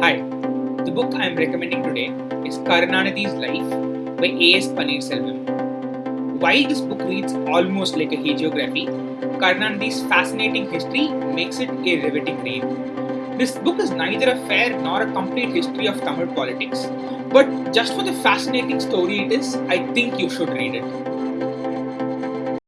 Hi, the book I am recommending today is Karunanidhi's Life by A.S. Panneerselvan. While this book reads almost like a hagiography, Karunanidhi's fascinating history makes it a riveting read. This book is neither a fair nor a complete history of Tamil politics, but just for the fascinating story it is, I think you should read it.